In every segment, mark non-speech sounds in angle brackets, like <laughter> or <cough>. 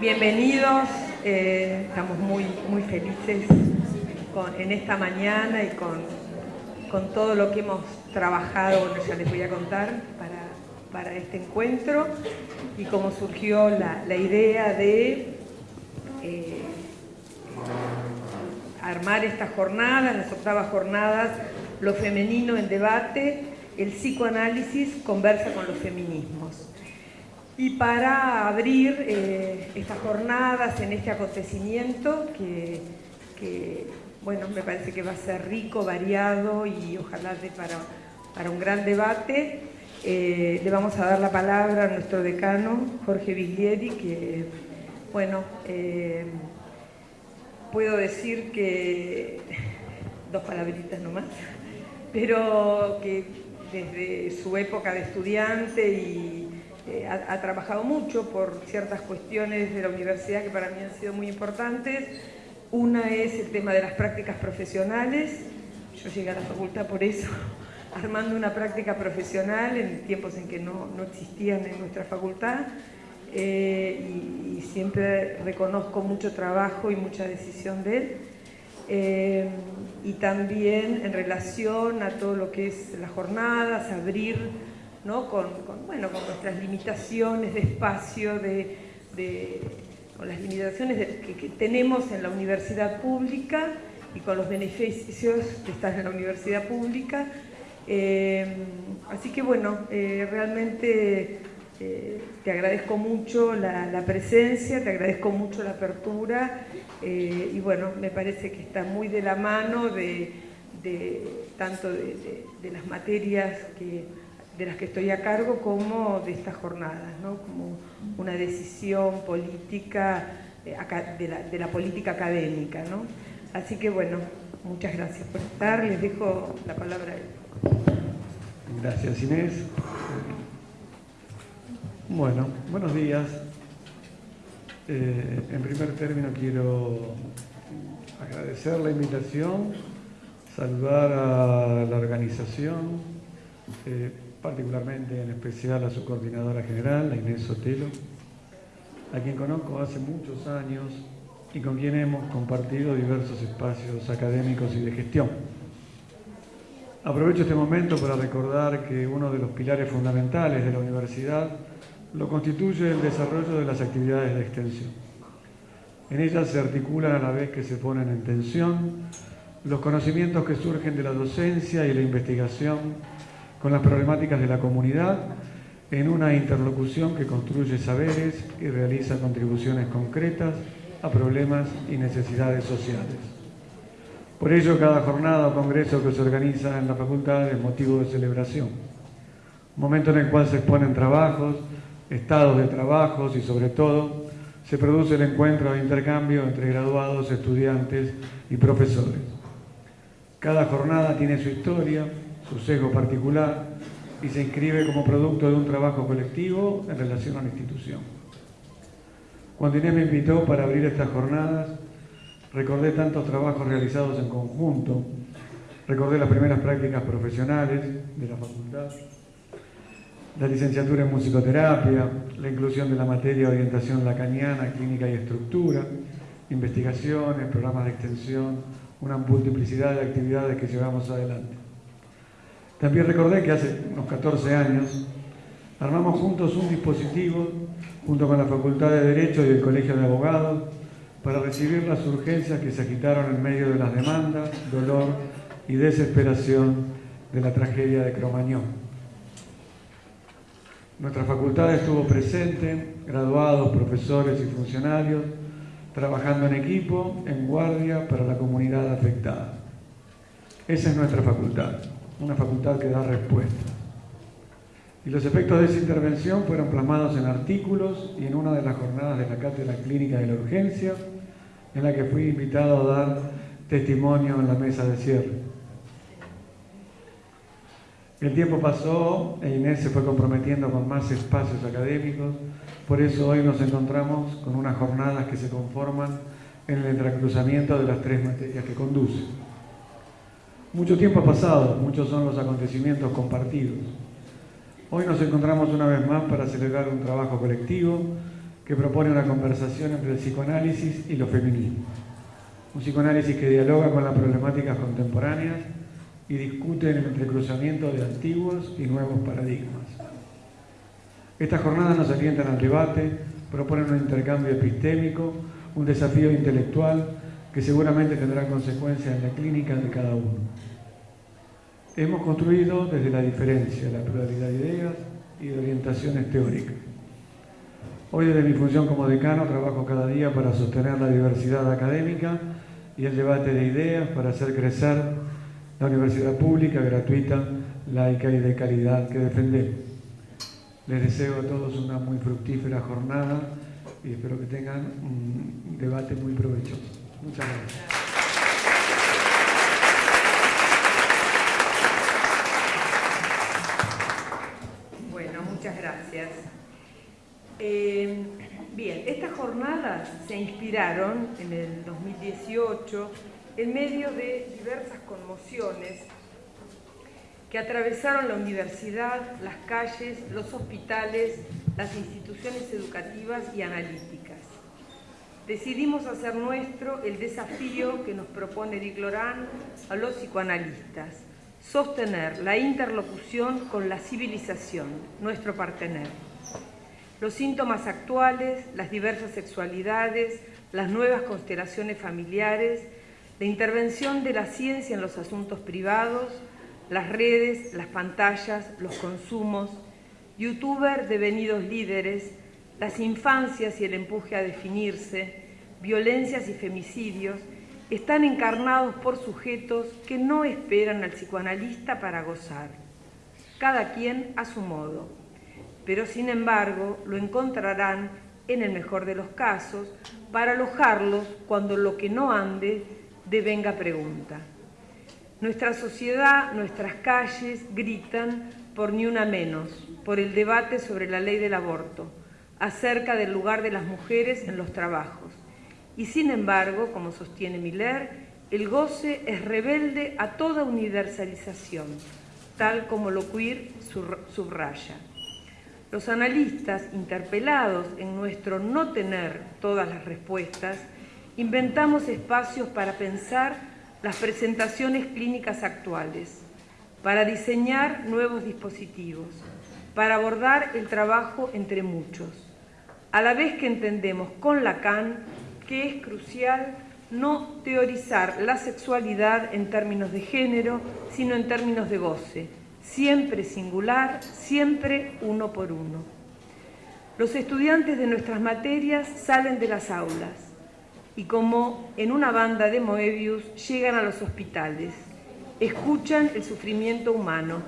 Bienvenidos, eh, estamos muy, muy felices en esta mañana y con, todo lo que hemos trabajado, bueno, ya les voy a contar, para, este encuentro y cómo surgió la, idea de eh, armar esta jornada, las octavas jornadas, lo femenino en debate, el psicoanálisis conversa con los feminismos. Y para abrir eh, estas jornadas en este acontecimiento que, bueno, me parece que va a ser rico, variado y ojalá de para, para un gran debate. Eh, le vamos a dar la palabra a nuestro decano, Jorge Viglieri, que, bueno, eh, puedo decir que, <laughs> dos palabritas nomás, <laughs> pero que desde su época de estudiante y eh, ha, trabajado mucho por ciertas cuestiones de la universidad que para mí han sido muy importantes. Una es el tema de las prácticas profesionales. Yo llegué a la facultad por eso, <laughs> armando una práctica profesional en tiempos en que no, no existían en nuestra facultad. Eh, y, siempre reconozco mucho trabajo y mucha decisión de él. Eh, y también en relación a todo lo que es las jornadas, abrir con, bueno, con nuestras limitaciones de espacio, de, con las limitaciones que, tenemos en la universidad pública y con los beneficios de estar en la universidad pública. Eh, así que bueno, eh, realmente eh, te agradezco mucho la, presencia, te agradezco mucho la apertura y bueno, me parece que está muy de la mano de, tanto de las materias que de las que estoy a cargo como de estas jornadas, como una decisión política eh, de la, política académica. Así que bueno, muchas gracias por estar, les dejo la palabra a él. Gracias Inés. Bueno, buenos días. Eh, en primer término quiero agradecer la invitación, saludar a la organización, eh, particularmente en especial a su coordinadora general, la Inés Sotelo, a quien conozco hace muchos años y con quien hemos compartido diversos espacios académicos y de gestión. Aprovecho este momento para recordar que uno de los pilares fundamentales de la universidad lo constituye el desarrollo de las actividades de extensión. En ellas se articulan a la vez que se ponen en tensión los conocimientos que surgen de la docencia y la investigación con las problemáticas de la comunidad en una interlocución que construye saberes y realiza contribuciones concretas a problemas y necesidades sociales. Por ello, cada jornada o congreso que se organiza en la facultad es motivo de celebración, momento en el cual se exponen trabajos, estados de trabajos y sobre todo se produce el encuentro de intercambio entre graduados, estudiantes y profesores. Cada jornada tiene su historia, su sesgo particular y se inscribe como producto de un trabajo colectivo en relación a la institución. Cuando Inés me invitó para abrir estas jornadas, recordé tantos trabajos realizados en conjunto, recordé las primeras prácticas profesionales de la facultad, la licenciatura en musicoterapia, la inclusión de la materia de orientación lacaniana, clínica y estructura, investigaciones, programas de extensión, una multiplicidad de actividades que llevamos adelante. También recordé que hace unos 14 años armamos juntos un dispositivo junto con la Facultad de Derecho y el Colegio de Abogados para recibir las urgencias que se agitaron en medio de las demandas, dolor y desesperación de la tragedia de Cromañón. Nuestra facultad estuvo presente, graduados, profesores y funcionarios, trabajando en equipo, en guardia para la comunidad afectada. Esa es nuestra facultad una facultad que da respuesta. Y los efectos de esa intervención fueron plasmados en artículos y en una de las jornadas de la Cátedra Clínica de la Urgencia, en la que fui invitado a dar testimonio en la mesa de cierre. El tiempo pasó e Inés se fue comprometiendo con más espacios académicos, por eso hoy nos encontramos con unas jornadas que se conforman en el entrecruzamiento de las tres materias que conduce. Mucho tiempo ha pasado, muchos son los acontecimientos compartidos. Hoy nos encontramos una vez más para celebrar un trabajo colectivo que propone una conversación entre el psicoanálisis y los feminismos. Un psicoanálisis que dialoga con las problemáticas contemporáneas y discuten el entrecruzamiento de antiguos y nuevos paradigmas. Estas jornadas nos alientan al debate, proponen un intercambio epistémico, un desafío intelectual que seguramente tendrá consecuencias en la clínica de cada uno. Hemos construido desde la diferencia, la pluralidad de ideas y de orientaciones teóricas. Hoy desde mi función como decano trabajo cada día para sostener la diversidad académica y el debate de ideas para hacer crecer la universidad pública, gratuita, laica y de calidad que defendemos. Les deseo a todos una muy fructífera jornada y espero que tengan un debate muy provechoso. Muchas gracias. Bueno, muchas gracias. Eh, bien, estas jornadas se inspiraron en el 2018 en medio de diversas conmociones que atravesaron la universidad, las calles, los hospitales, las instituciones educativas y analíticas. Decidimos hacer nuestro el desafío que nos propone Dick Loran a los psicoanalistas, sostener la interlocución con la civilización, nuestro partener. Los síntomas actuales, las diversas sexualidades, las nuevas constelaciones familiares, la intervención de la ciencia en los asuntos privados, las redes, las pantallas, los consumos, youtubers devenidos líderes, las infancias y el empuje a definirse, violencias y femicidios, están encarnados por sujetos que no esperan al psicoanalista para gozar, cada quien a su modo, pero sin embargo lo encontrarán, en el mejor de los casos, para alojarlos cuando lo que no ande de venga pregunta. Nuestra sociedad, nuestras calles gritan por ni una menos, por el debate sobre la ley del aborto, acerca del lugar de las mujeres en los trabajos. Y sin embargo, como sostiene Miller, el goce es rebelde a toda universalización, tal como lo queer subraya. Los analistas, interpelados en nuestro no tener todas las respuestas, inventamos espacios para pensar las presentaciones clínicas actuales, para diseñar nuevos dispositivos, para abordar el trabajo entre muchos, a la vez que entendemos con Lacan que es crucial no teorizar la sexualidad en términos de género, sino en términos de goce, siempre singular, siempre uno por uno. Los estudiantes de nuestras materias salen de las aulas, y como en una banda de Moebius llegan a los hospitales, escuchan el sufrimiento humano,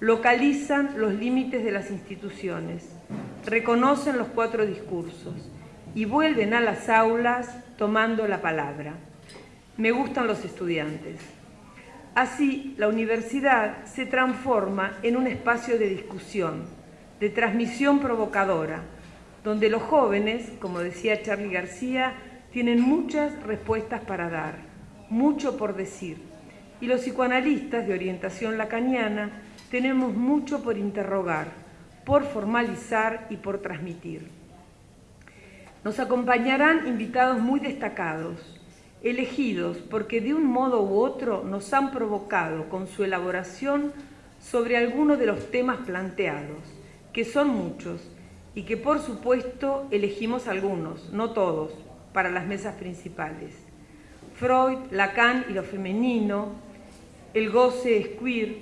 localizan los límites de las instituciones, reconocen los cuatro discursos y vuelven a las aulas tomando la palabra. Me gustan los estudiantes. Así, la universidad se transforma en un espacio de discusión, de transmisión provocadora, donde los jóvenes, como decía Charlie García, tienen muchas respuestas para dar, mucho por decir. Y los psicoanalistas de orientación lacaniana tenemos mucho por interrogar, por formalizar y por transmitir. Nos acompañarán invitados muy destacados, elegidos porque de un modo u otro nos han provocado con su elaboración sobre algunos de los temas planteados, que son muchos, y que por supuesto elegimos algunos, no todos, para las mesas principales. Freud, Lacan y lo femenino, el goce es queer,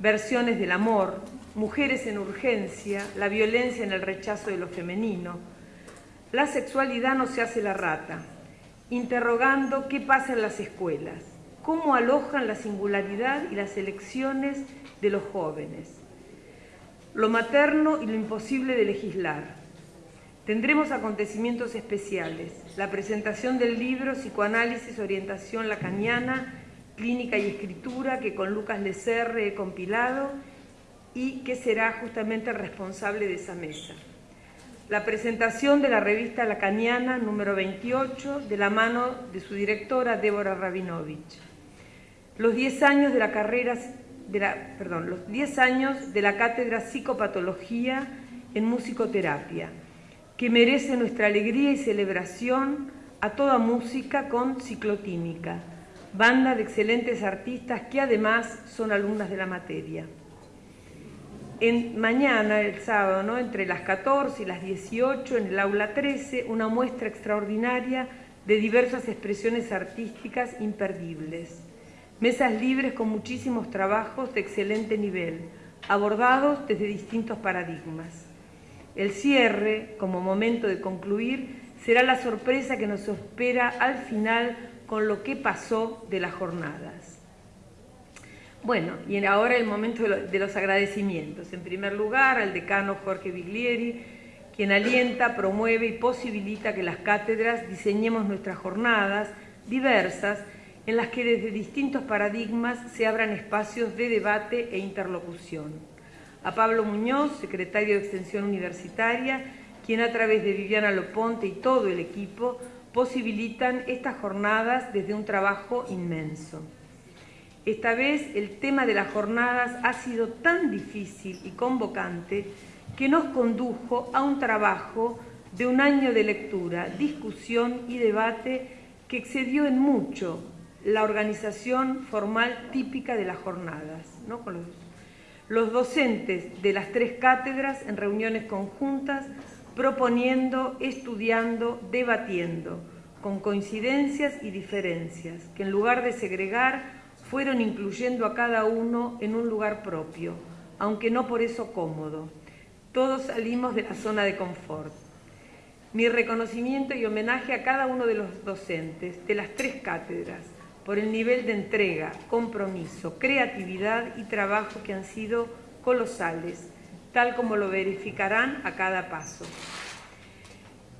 versiones del amor, mujeres en urgencia, la violencia en el rechazo de lo femenino. La sexualidad no se hace la rata, interrogando qué pasa en las escuelas, cómo alojan la singularidad y las elecciones de los jóvenes, lo materno y lo imposible de legislar, Tendremos acontecimientos especiales, la presentación del libro Psicoanálisis, Orientación Lacaniana, Clínica y Escritura, que con Lucas Lecerre he compilado, y que será justamente el responsable de esa mesa. La presentación de la revista Lacaniana número 28 de la mano de su directora Débora Rabinovich. Los 10 años de la carrera de la, perdón, los 10 años de la cátedra Psicopatología en Musicoterapia, que merece nuestra alegría y celebración a toda música con ciclotímica, banda de excelentes artistas que además son alumnas de la materia. Mañana, el sábado, entre las 14 y las 18, en el aula 13, una muestra extraordinaria de diversas expresiones artísticas imperdibles. Mesas libres con muchísimos trabajos de excelente nivel, abordados desde distintos paradigmas. El cierre, como momento de concluir, será la sorpresa que nos espera al final con lo que pasó de las jornadas. Bueno, y ahora el momento de los agradecimientos. En primer lugar, al decano Jorge Biglieri, quien alienta, promueve y posibilita que las cátedras diseñemos nuestras jornadas diversas en las que desde distintos paradigmas se abran espacios de debate e interlocución. A Pablo Muñoz, secretario de Extensión Universitaria, quien a través de Viviana Loponte y todo el equipo posibilitan estas jornadas desde un trabajo inmenso. Esta vez el tema de las jornadas ha sido tan difícil y convocante que nos condujo a un trabajo de un año de lectura, discusión y debate que excedió en mucho la organización formal típica de las jornadas, los docentes de las tres cátedras en reuniones conjuntas proponiendo, estudiando, debatiendo, con coincidencias y diferencias, que en lugar de segregar, fueron incluyendo a cada uno en un lugar propio, aunque no por eso cómodo. Todos salimos de la zona de confort. Mi reconocimiento y homenaje a cada uno de los docentes de las tres cátedras por el nivel de entrega, compromiso, creatividad y trabajo que han sido colosales tal como lo verificarán a cada paso.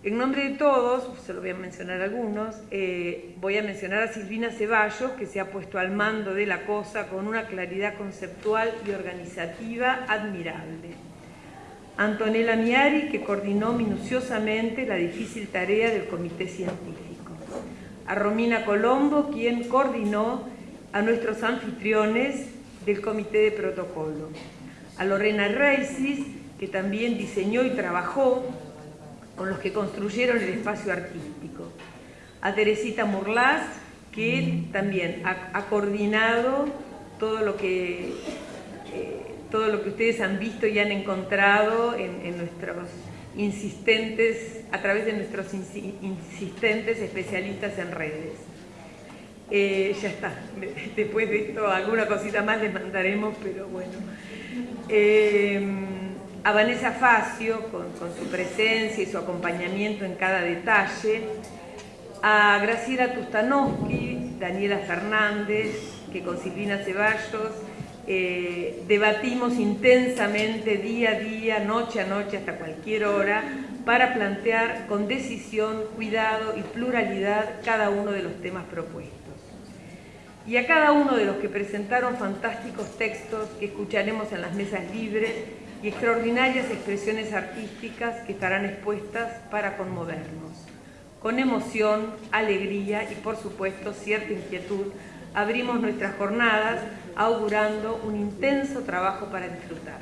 En nombre de todos, se lo voy a mencionar algunos, eh, voy a mencionar a Silvina Ceballos, que se ha puesto al mando de la cosa con una claridad conceptual y organizativa admirable. Antonella Miari, que coordinó minuciosamente la difícil tarea del comité científico. A Romina Colombo, quien coordinó a nuestros anfitriones del comité de protocolo a Lorena Reisis, que también diseñó y trabajó con los que construyeron el espacio artístico, a Teresita Murlas, que también ha, coordinado todo lo que eh, todo lo que ustedes han visto y han encontrado en, nuestros insistentes, a través de nuestros insistentes especialistas en redes. Eh, ya está, <laughs> después de esto alguna cosita más les mandaremos, pero bueno. Eh, a Vanessa Facio, con, su presencia y su acompañamiento en cada detalle, a Graciela Tustanowski, Daniela Fernández, que con Silvina Ceballos eh, debatimos intensamente día a día, noche a noche, hasta cualquier hora, para plantear con decisión, cuidado y pluralidad cada uno de los temas propuestos. Y a cada uno de los que presentaron fantásticos textos que escucharemos en las mesas libres y extraordinarias expresiones artísticas que estarán expuestas para conmovernos. Con emoción, alegría y por supuesto cierta inquietud abrimos nuestras jornadas augurando un intenso trabajo para disfrutar.